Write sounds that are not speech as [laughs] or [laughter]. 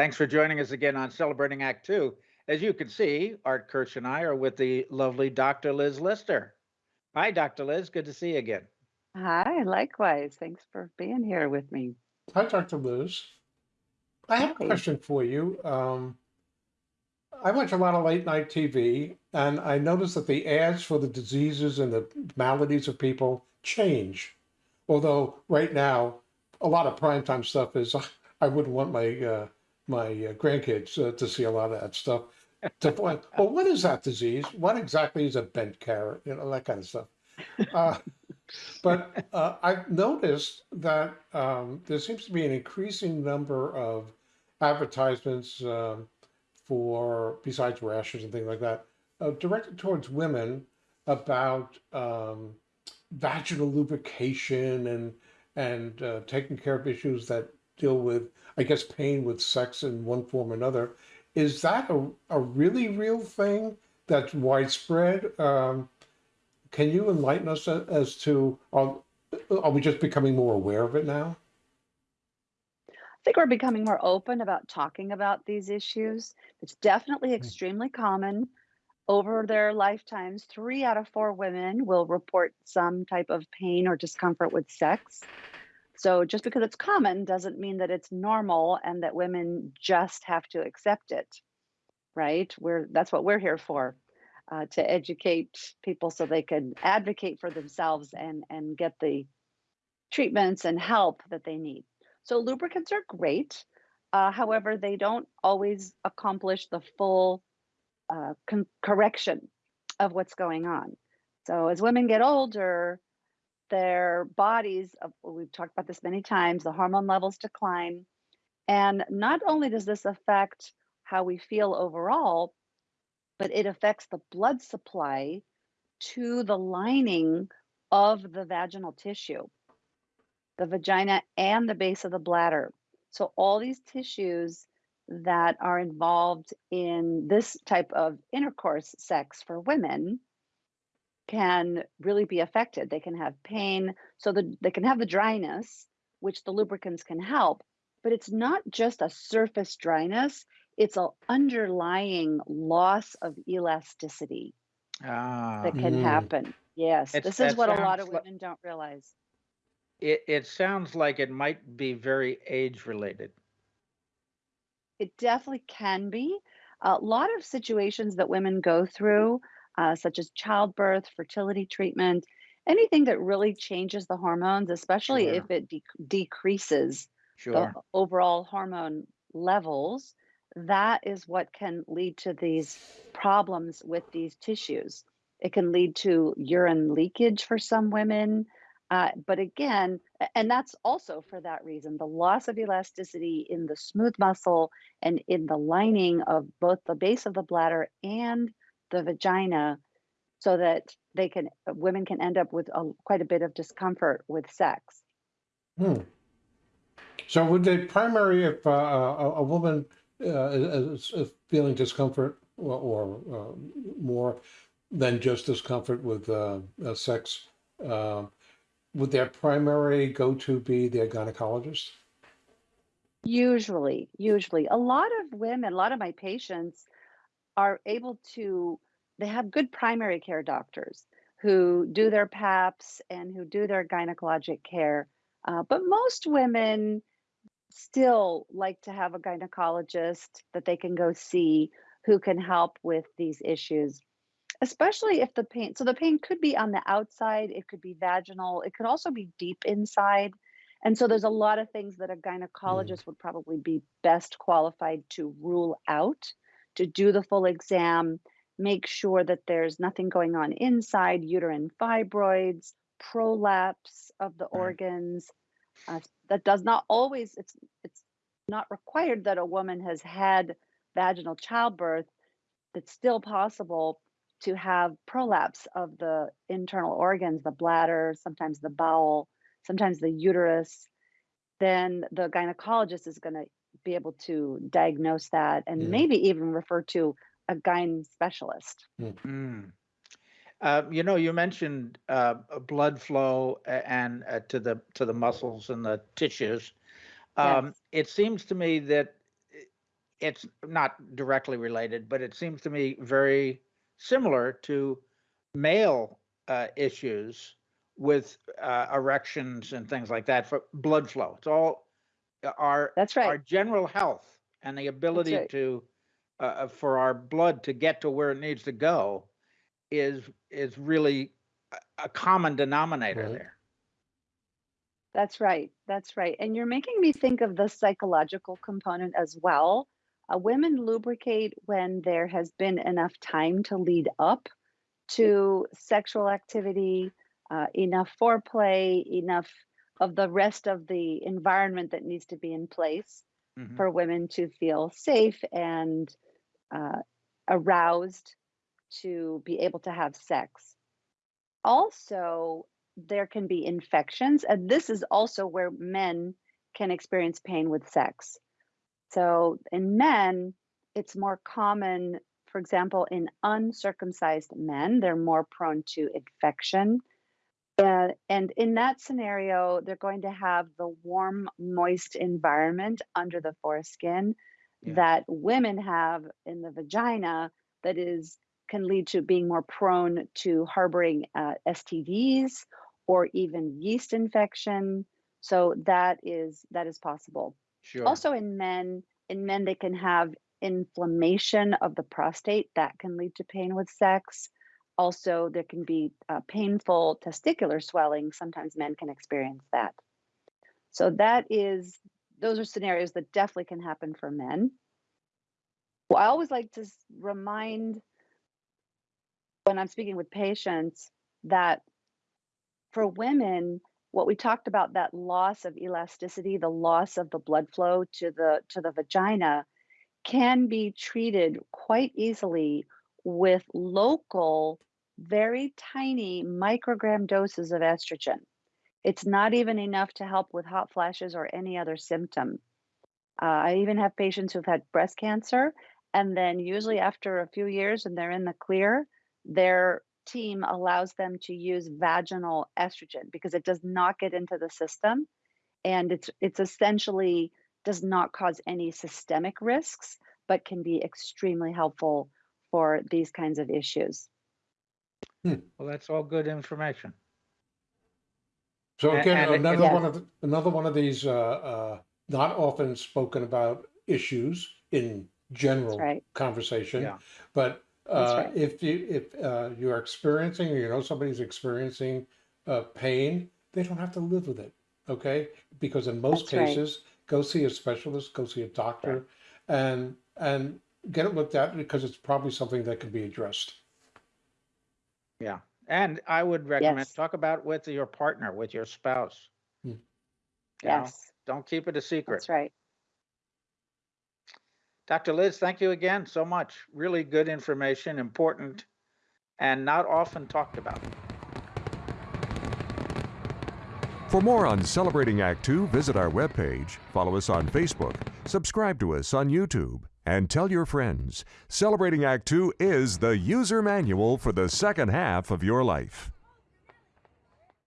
Thanks for joining us again on Celebrating Act Two. As you can see, Art Kirsch and I are with the lovely Dr. Liz Lister. Hi, Dr. Liz. Good to see you again. Hi, likewise. Thanks for being here with me. Hi, Dr. Liz. I have a question for you. Um, I watch a lot of late night TV, and I notice that the ads for the diseases and the maladies of people change. Although right now, a lot of primetime stuff is [laughs] I wouldn't want my uh, my uh, grandkids uh, to see a lot of that stuff. To find, well, what is that disease? What exactly is a bent carrot? You know that kind of stuff. Uh, but uh, I've noticed that um, there seems to be an increasing number of advertisements um, for, besides rashes and things like that, uh, directed towards women about um, vaginal lubrication and and uh, taking care of issues that deal with, I guess, pain with sex in one form or another. Is that a, a really real thing that's widespread? Um, can you enlighten us as to are, are we just becoming more aware of it now? I think we're becoming more open about talking about these issues. It's definitely Mm. extremely common. Over their lifetimes, three out of four women will report some type of pain or discomfort with sex. So just because it's common doesn't mean that it's normal and that women just have to accept it, right? We're that's what we're here for, uh, to educate people so they can advocate for themselves and and get the treatments and help that they need. So lubricants are great. Uh, however, they don't always accomplish the full uh, correction of what's going on. So as women get older, their bodies, we've talked about this many times, the hormone levels decline. And not only does this affect how we feel overall, but it affects the blood supply to the lining of the vaginal tissue the vagina and the base of the bladder. So, all these tissues that are involved in this type of intercourse sex for women can really be affected. They can have pain, so the, they can have the dryness, which the lubricants can help, but it's not just a surface dryness, it's an underlying loss of elasticity Ah, that can Mm. happen. Yes, It's- this is what a lot of sounds li- women don't realize. it, it sounds like it might be very age related. It definitely can be. A lot of situations that women go through, uh, such as childbirth, fertility treatment, anything that really changes the hormones, especially Sure. if it dec decreases the overall hormone levels, that is what can lead to these problems with these tissues. It can lead to urine leakage for some women. Uh, but again, and that's also for that reason the loss of elasticity in the smooth muscle and in the lining of both the base of the bladder and the vagina, so that they can, women can end up with a, quite a bit of discomfort with sex. Hmm. So would the primary, if uh, a, a woman uh, is, is feeling discomfort or, or uh, more than just discomfort with uh, uh, sex, uh, would their primary go-to be their gynecologist? Usually, usually, a lot of women, a lot of my patients are able to, they have good primary care doctors who do their PAPs and who do their gynecologic care. Uh, but most women still like to have a gynecologist that they can go see who can help with these issues, especially if the pain, so the pain could be on the outside, it could be vaginal, it could also be deep inside. And so there's a lot of things that a Mm. gynecologist would probably be best qualified to rule out, to do the full exam, make sure that there's nothing going on inside, uterine fibroids, prolapse of the organs. Uh, that does not always, it's it's not required that a woman has had vaginal childbirth. It's still possible to have prolapse of the internal organs, the bladder, sometimes the bowel, sometimes the uterus, then the gynecologist is going to be able to diagnose that and Mm. maybe even refer to a gyn specialist. Mm. Uh, you know, you mentioned uh, blood flow and uh, to the to the muscles and the tissues. Um, Yes. it seems to me that it's not directly related, but it seems to me very similar to male uh, issues with uh, erections and things like that for blood flow. It's all our That's right. our general health and the ability right. to uh, uh, for our blood to get to where it needs to go is is really a, a common denominator Right. there. That's right. That's right. And you're making me think of the psychological component as well. Uh, women lubricate when there has been enough time to lead up to sexual activity, uh, enough foreplay, enough of the rest of the environment that needs to be in place Mhm. for women to feel safe and uh, aroused to be able to have sex. Also, there can be infections, and this is also where men can experience pain with sex. So, in men, it's more common, for example, in uncircumcised men, they're more prone to infection. Uh, and in that scenario, they're going to have the warm, moist environment under the foreskin Yeah. that women have in the vagina that is can lead to being more prone to harboring uh, STDs or even yeast infection. So that is that is possible. Sure. Also in men, in men they can have inflammation of the prostate that can lead to pain with sex. Also, there can be uh, painful testicular swelling. Sometimes men can experience that. So that is those are scenarios that definitely can happen for men. Well, I always like to remind when I'm speaking with patients that for women, what we talked about that loss of elasticity, the loss of the blood flow to the to the vagina can be treated quite easily with local, very tiny microgram doses of estrogen. It's not even enough to help with hot flashes or any other symptom. Uh, I even have patients who've had breast cancer, and then usually after a few years and they're in the clear, their team allows them to use vaginal estrogen because it does not get into the system and it's it's essentially does not cause any systemic risks but can be extremely helpful for these kinds of issues. Well, that's all good information. So again, and it- another Yes. one of the, another one of these uh, uh, not often spoken about issues in general right. conversation. Yeah. But uh, right. if you if uh, you are experiencing or you know somebody's experiencing uh, pain, they don't have to live with it. Okay, because in most That's right. cases, go see a specialist, go see a doctor, and and get it looked at because it's probably something that can be addressed. Yeah. And I would recommend Yes. talk about with your partner, with your spouse. Hmm. You know, Yes, Don't keep it a secret. that's right. Dr. Liz, thank you again so much. Really good information, important, and not often talked about. For more on Celebrating Act Two, visit our webpage, follow us on Facebook, subscribe to us on YouTube, and tell your friends. Celebrating Act Two is the user manual for the second half of your life.